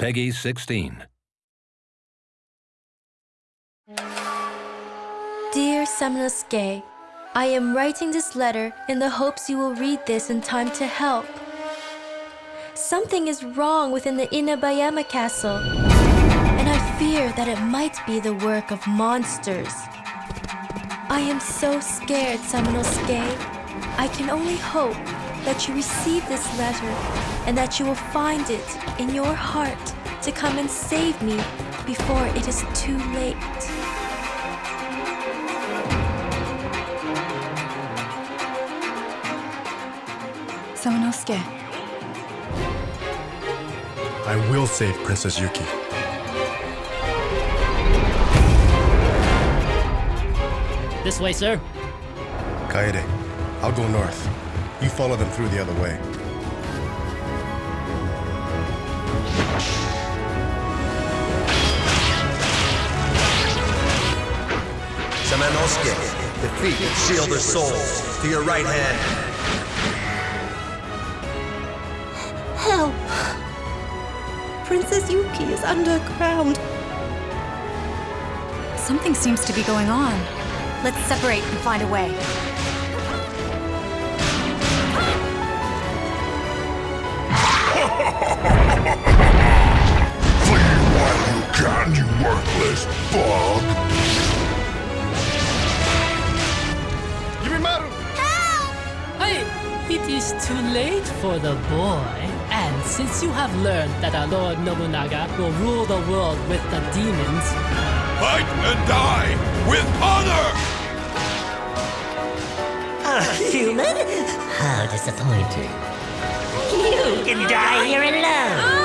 Peggy 16. Dear Samanosuke, I am writing this letter in the hopes you will read this in time to help. Something is wrong within the Inabayama castle, and I fear that it might be the work of monsters. I am so scared, Samanosuke. I can only hope that you receive this letter and that you will find it in your heart to come and save me before it is too late. Samanosuke, I will save Princess Yuki. This way, sir. Kaede, I'll go north. You follow them through the other way. Samanosuke, defeat and seal their souls. To your right hand. Help! Princess Yuki is underground. something seems to be going on. Let's separate and find a way. It is too late for the boy. And since you have learned that our Lord Nobunaga will rule the world with the demons, Fight and die with honor! A human? How disappointing. You can die here alone.